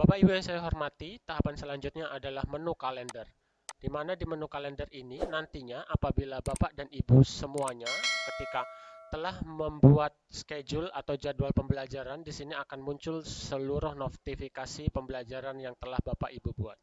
Bapak Ibu yang saya hormati, tahapan selanjutnya adalah menu kalender. Di mana di menu kalender ini nantinya apabila Bapak dan Ibu semuanya ketika telah membuat schedule atau jadwal pembelajaran, di sini akan muncul seluruh notifikasi pembelajaran yang telah Bapak Ibu buat.